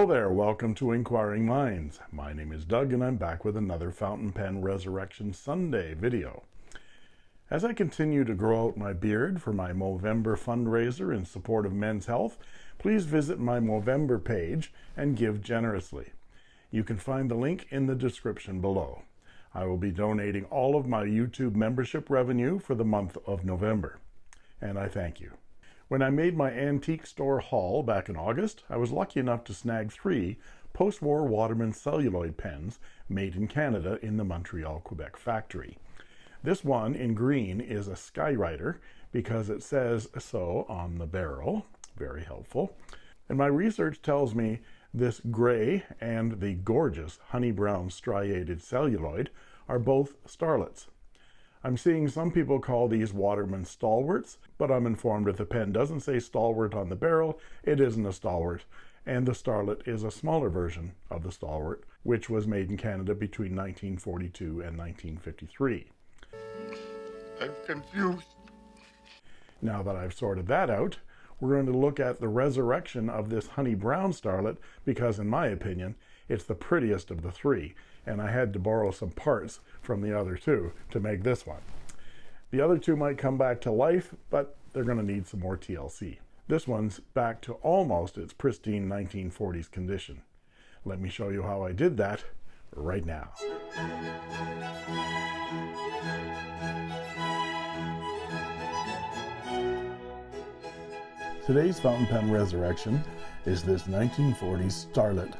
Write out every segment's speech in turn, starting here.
Hello there, welcome to Inquiring Minds. My name is Doug and I'm back with another Fountain Pen Resurrection Sunday video. As I continue to grow out my beard for my Movember fundraiser in support of men's health, please visit my Movember page and give generously. You can find the link in the description below. I will be donating all of my YouTube membership revenue for the month of November, and I thank you. When I made my antique store haul back in August, I was lucky enough to snag three post-war Waterman celluloid pens made in Canada in the Montreal, Quebec factory. This one in green is a Skywriter because it says so on the barrel. Very helpful. And my research tells me this gray and the gorgeous honey brown striated celluloid are both starlets. I'm seeing some people call these Waterman stalwarts, but I'm informed if the pen doesn't say stalwart on the barrel, it isn't a stalwart, and the Starlet is a smaller version of the Stalwart, which was made in Canada between 1942 and 1953. I'm confused. Now that I've sorted that out, we're going to look at the resurrection of this honey brown starlet because in my opinion it's the prettiest of the three and I had to borrow some parts from the other two to make this one. The other two might come back to life, but they're going to need some more TLC. This one's back to almost its pristine 1940s condition. Let me show you how I did that right now. Today's fountain pen resurrection is this 1940s Starlet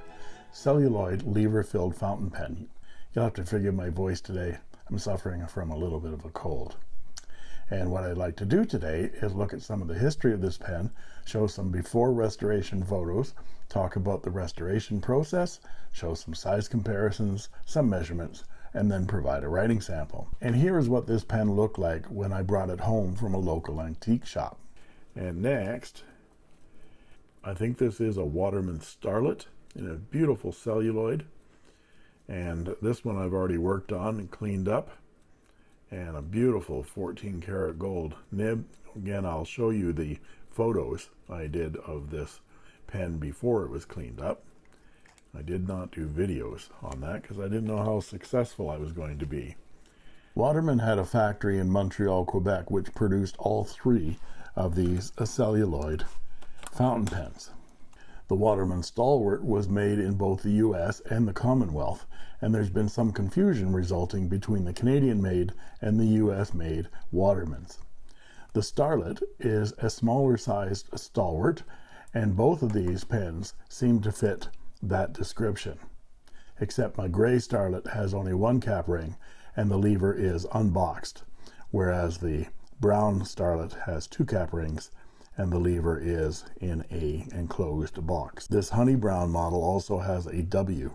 celluloid lever-filled fountain pen. You'll have to forgive my voice today. I'm suffering from a little bit of a cold. And what I'd like to do today is look at some of the history of this pen, show some before restoration photos, talk about the restoration process, show some size comparisons, some measurements, and then provide a writing sample. And here is what this pen looked like when I brought it home from a local antique shop. And next, I think this is a Waterman Starlet in a beautiful celluloid. And this one I've already worked on and cleaned up. And a beautiful 14 karat gold nib. Again I'll show you the photos I did of this pen before it was cleaned up. I did not do videos on that because I didn't know how successful I was going to be. Waterman had a factory in Montreal Quebec which produced all three of these celluloid fountain pens the Waterman Stalwart was made in both the US and the Commonwealth, and there's been some confusion resulting between the Canadian-made and the US-made Watermans. The Starlet is a smaller sized Stalwart, and both of these pens seem to fit that description. Except my gray Starlet has only one cap ring, and the lever is unboxed, whereas the brown Starlet has two cap rings and the lever is in a enclosed box. This honey brown model also has a W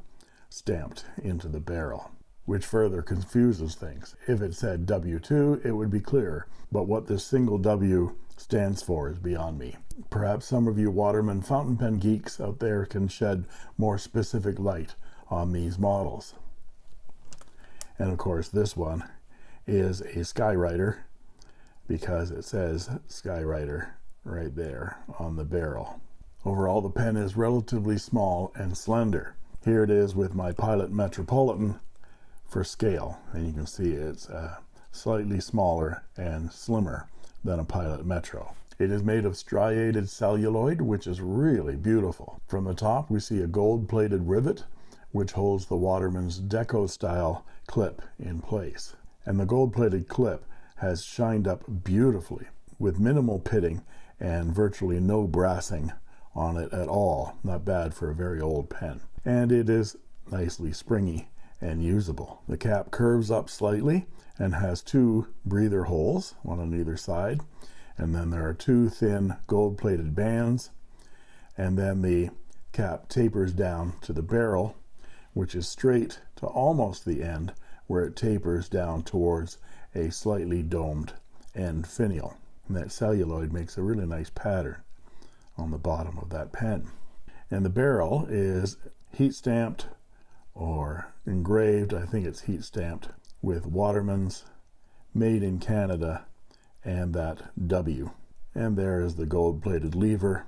stamped into the barrel, which further confuses things. If it said W2, it would be clear, but what this single W stands for is beyond me. Perhaps some of you Waterman fountain pen geeks out there can shed more specific light on these models. And of course, this one is a Skywriter because it says Skywriter right there on the barrel. Overall, the pen is relatively small and slender. Here it is with my Pilot Metropolitan for scale, and you can see it's uh, slightly smaller and slimmer than a Pilot Metro. It is made of striated celluloid, which is really beautiful. From the top, we see a gold-plated rivet, which holds the Waterman's Deco-style clip in place. And the gold-plated clip has shined up beautifully with minimal pitting and virtually no brassing on it at all. Not bad for a very old pen. And it is nicely springy and usable. The cap curves up slightly and has two breather holes one on either side and then there are two thin gold plated bands. And then the cap tapers down to the barrel which is straight to almost the end where it tapers down towards a slightly domed end finial and that celluloid makes a really nice pattern on the bottom of that pen and the barrel is heat stamped or engraved I think it's heat stamped with Waterman's made in Canada and that W and there is the gold plated lever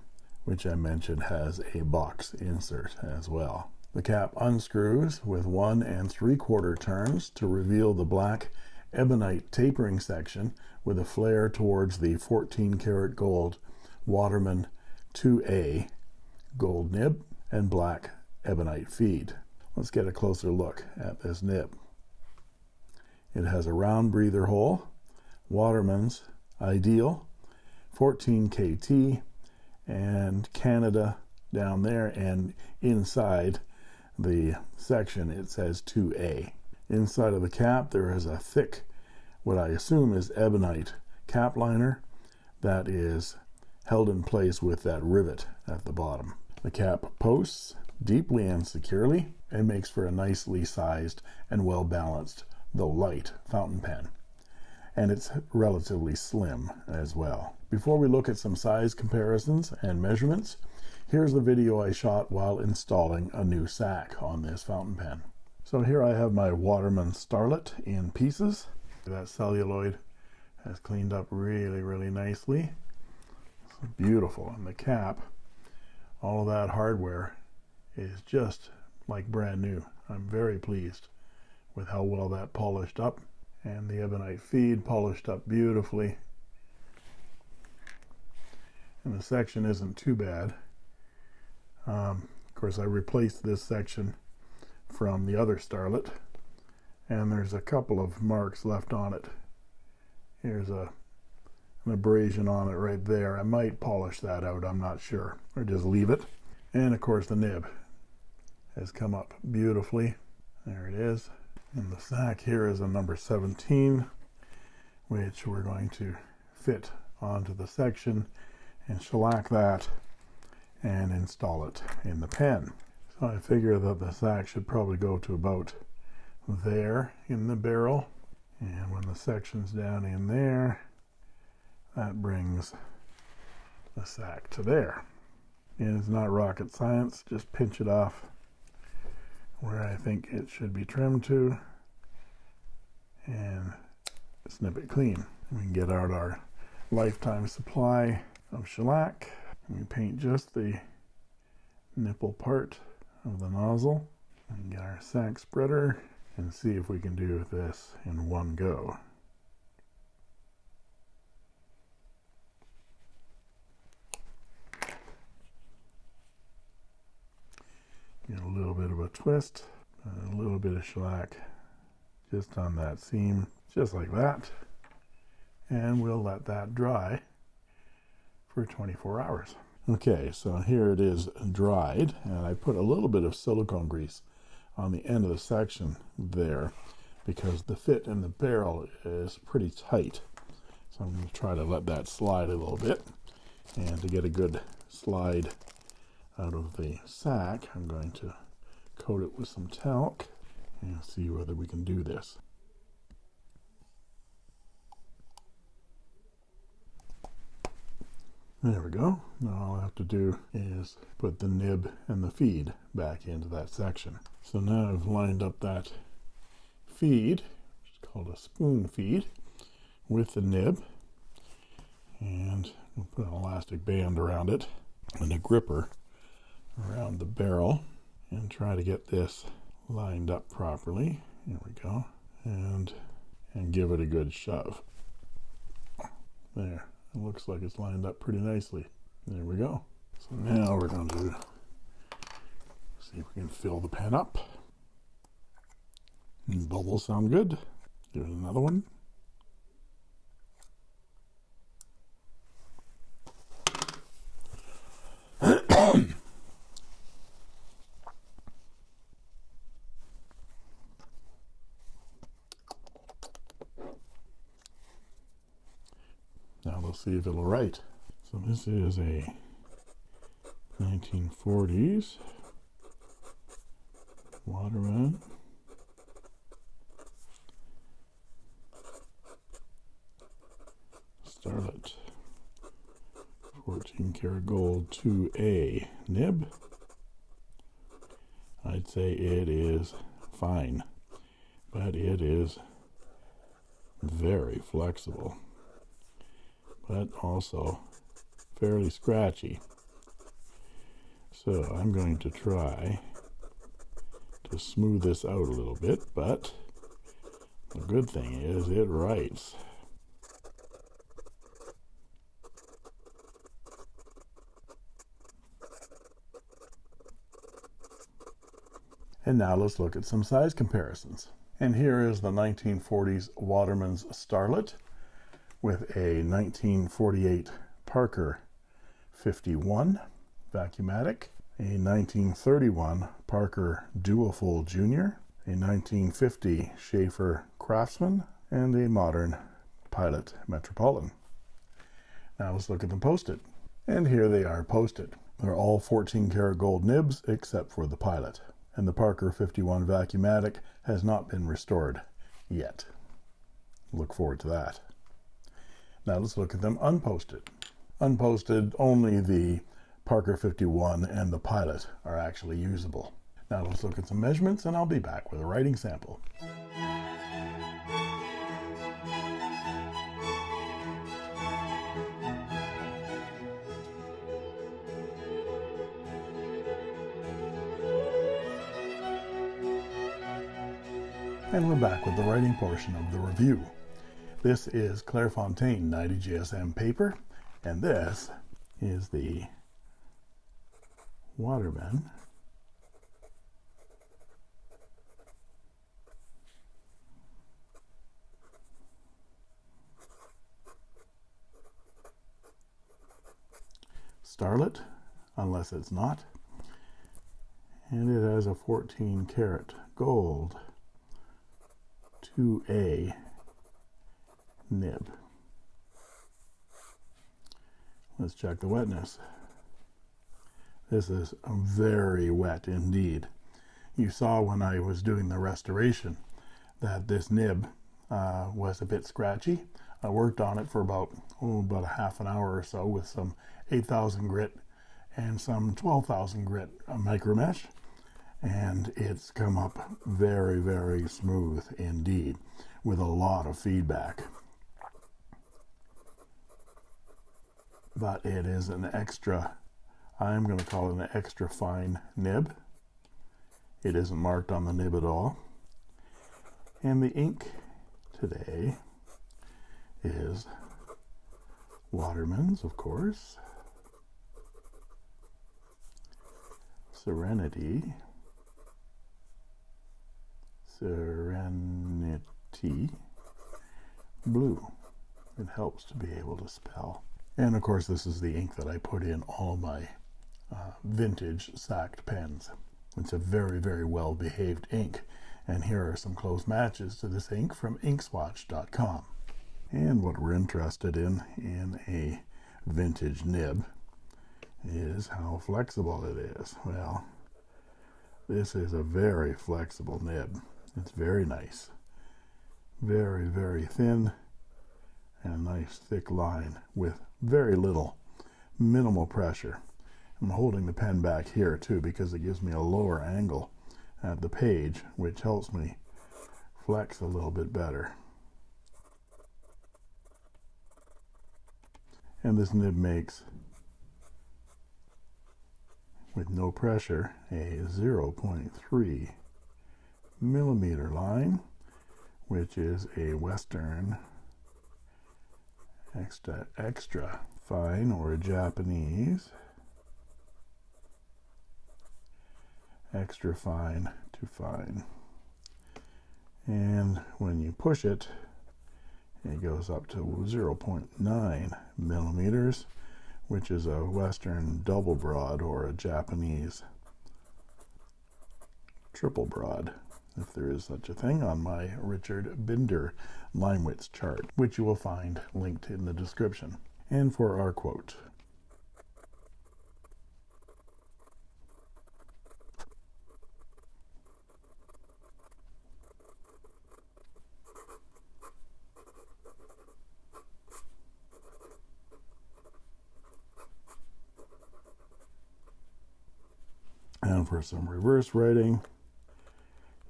which I mentioned has a box insert as well. The cap unscrews with one and three quarter turns to reveal the black ebonite tapering section with a flare towards the 14 karat gold Waterman 2A gold nib and black ebonite feed. Let's get a closer look at this nib. It has a round breather hole, Waterman's Ideal, 14 KT, and Canada down there, and inside the section it says 2A. Inside of the cap there is a thick, what I assume is ebonite cap liner that is held in place with that rivet at the bottom. The cap posts deeply and securely and makes for a nicely sized and well balanced though light fountain pen. And it's relatively slim as well. Before we look at some size comparisons and measurements here's the video I shot while installing a new sack on this fountain pen so here I have my Waterman Starlet in pieces. That celluloid has cleaned up really really nicely. It's beautiful and the cap all of that hardware is just like brand new. I'm very pleased with how well that polished up and the ebonite feed polished up beautifully. And the section isn't too bad. Um, of course I replaced this section from the other starlet. And there's a couple of marks left on it. Here's a an abrasion on it right there. I might polish that out I'm not sure. Or just leave it. And of course the nib has come up beautifully. There it is. And the sack here is a number 17 which we're going to fit onto the section and shellac that and install it in the pen I figure that the sack should probably go to about there in the barrel. And when the section's down in there that brings the sack to there. And it's not rocket science just pinch it off where I think it should be trimmed to and snip it clean. We can get out our lifetime supply of shellac. We paint just the nipple part of the nozzle and get our sack spreader and see if we can do this in one go Get a little bit of a twist, a little bit of shellac just on that seam, just like that. And we'll let that dry for 24 hours. Okay, so here it is dried, and I put a little bit of silicone grease on the end of the section there because the fit in the barrel is pretty tight. So I'm going to try to let that slide a little bit. And to get a good slide out of the sack I'm going to coat it with some talc and see whether we can do this there we go. Now all I have to do is put the nib and the feed back into that section. So now I've lined up that feed which is called a spoon feed with the nib. And we'll put an elastic band around it and a gripper around the barrel and try to get this lined up properly. Here we go. And and give it a good shove. There it looks like it's lined up pretty nicely. There we go. So now we're going to see if we can fill the pen up. And bubbles sound good. It another one If it'll write. So this is a 1940s Waterman. Starlet 14 karat gold 2A nib. I'd say it is fine, but it is very flexible but also fairly scratchy So I'm going to try to smooth this out a little bit, but the good thing is it writes. And now let's look at some size comparisons. And here is the 1940s Waterman's Starlet with a 1948 Parker 51 Vacuumatic, a 1931 Parker Duofold Junior, a 1950 Sheaffer Craftsman, and a modern Pilot Metropolitan. Now let's look at them posted. And here they are posted. They're all 14 karat gold nibs except for the Pilot and the Parker 51 Vacuumatic has not been restored yet. Look forward to that. Now let's look at them unposted. Unposted, only the Parker 51 and the Pilot are actually usable. Now let's look at some measurements and I'll be back with a writing sample. And we're back with the writing portion of the review. This is Clairefontaine 90 GSM paper, and this is the Waterman Starlet, unless it's not. And it has a 14 karat gold 2A nib. Let's check the wetness. This is very wet indeed. You saw when I was doing the restoration that this nib uh, was a bit scratchy. I worked on it for about oh, about a half an hour or so with some 8000 grit and some 12,000 grit micro mesh and it's come up very very smooth indeed with a lot of feedback but it is an extra I'm going to call it an extra fine nib. It isn't marked on the nib at all. And the ink today is Waterman's of course. Serenity. Serenity. Blue. It helps to be able to spell. And of course, this is the ink that I put in all my uh, vintage sacked pens. It's a very, very well behaved ink. And here are some close matches to this ink from inkswatch.com. And what we're interested in in a vintage nib is how flexible it is. Well, this is a very flexible nib. It's very nice. Very, very thin and a nice thick line with very little, minimal pressure. I'm holding the pen back here too because it gives me a lower angle at the page, which helps me flex a little bit better. And this nib makes, with no pressure, a 0.3 millimeter line, which is a Western extra extra fine or a Japanese extra fine to fine. And when you push it, it goes up to 0.9 millimeters, which is a Western double broad or a Japanese triple broad if there is such a thing, on my Richard Binder line width chart, which you will find linked in the description. And for our quote. And for some reverse writing,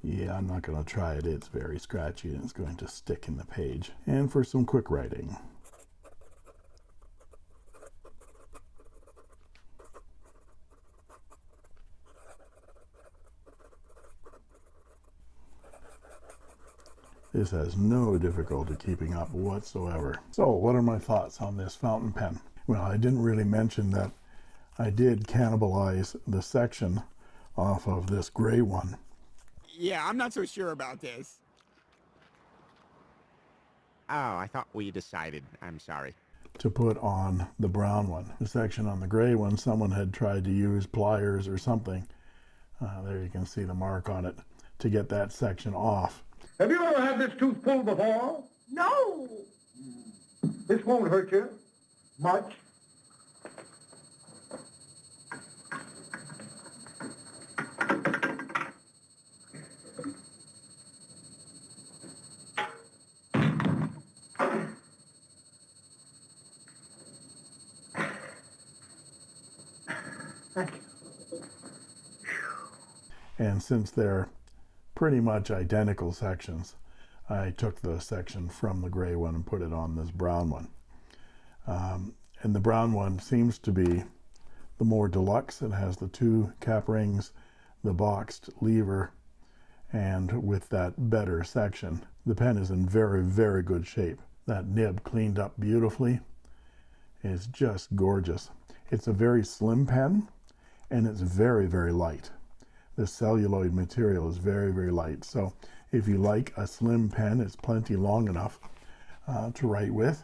yeah, I'm not going to try it. It's very scratchy and it's going to stick in the page. And for some quick writing. This has no difficulty keeping up whatsoever. So what are my thoughts on this fountain pen? Well, I didn't really mention that I did cannibalize the section off of this gray one yeah, I'm not so sure about this. Oh, I thought we decided. I'm sorry. to put on the brown one. The section on the gray one, someone had tried to use pliers or something. Uh, there you can see the mark on it to get that section off. Have you ever had this tooth pulled before? No. This won't hurt you much. Since they're pretty much identical sections, I took the section from the gray one and put it on this brown one. Um, and the brown one seems to be the more deluxe. It has the two cap rings, the boxed lever, and with that better section. The pen is in very, very good shape. That nib cleaned up beautifully is just gorgeous. It's a very slim pen and it's very, very light. The celluloid material is very, very light. So if you like a slim pen, it's plenty long enough uh, to write with.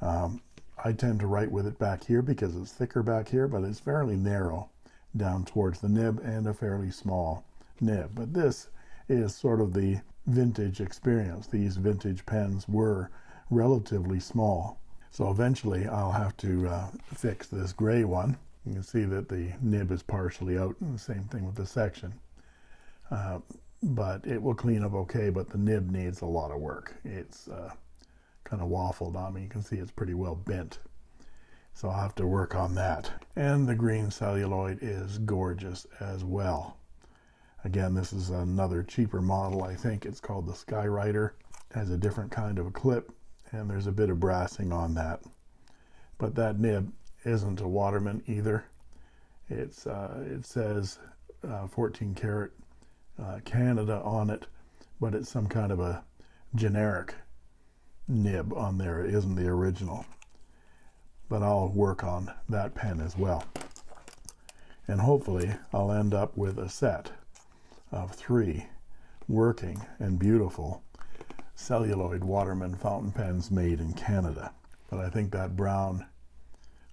Um, I tend to write with it back here because it's thicker back here, but it's fairly narrow down towards the nib and a fairly small nib. But this is sort of the vintage experience. These vintage pens were relatively small. So eventually I'll have to uh, fix this gray one. You can see that the nib is partially out, and the same thing with the section. Uh, but it will clean up okay, but the nib needs a lot of work. It's uh, kind of waffled on me. You can see it's pretty well bent. So I'll have to work on that. And the green celluloid is gorgeous as well. Again, this is another cheaper model. I think it's called the Skywriter. It has a different kind of a clip and there's a bit of brassing on that. But that nib isn't a Waterman either. It's uh, it says uh, 14 karat uh, Canada on it, but it's some kind of a generic nib on there. It isn't the original. But I'll work on that pen as well. And hopefully I'll end up with a set of three working and beautiful celluloid Waterman fountain pens made in Canada. But I think that brown,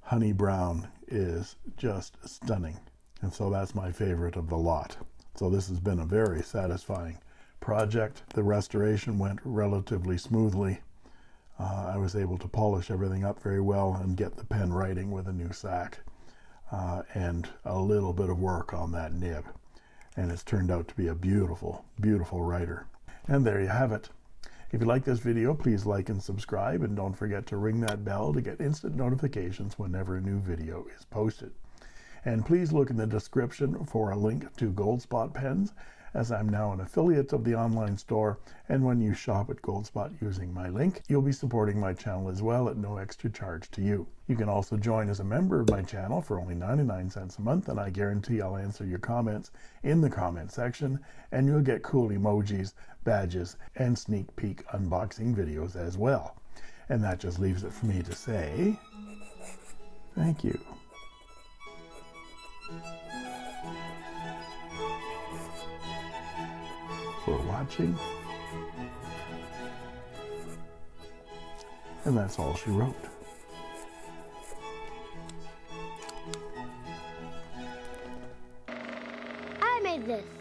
honey brown, is just stunning. And so that's my favorite of the lot. So this has been a very satisfying project. The restoration went relatively smoothly. Uh, I was able to polish everything up very well and get the pen writing with a new sack uh, and a little bit of work on that nib. And it's turned out to be a beautiful, beautiful writer. And there you have it. If you like this video, please like and subscribe, and don't forget to ring that bell to get instant notifications whenever a new video is posted. And please look in the description for a link to Goldspot pens, as I'm now an affiliate of the online store, and when you shop at Goldspot using my link, you'll be supporting my channel as well at no extra charge to you. You can also join as a member of my channel for only 99 cents a month, and I guarantee I'll answer your comments in the comment section, and you'll get cool emojis, badges, and sneak peek unboxing videos as well. And that just leaves it for me to say, thank you. Watching. And that's all she wrote. I made this.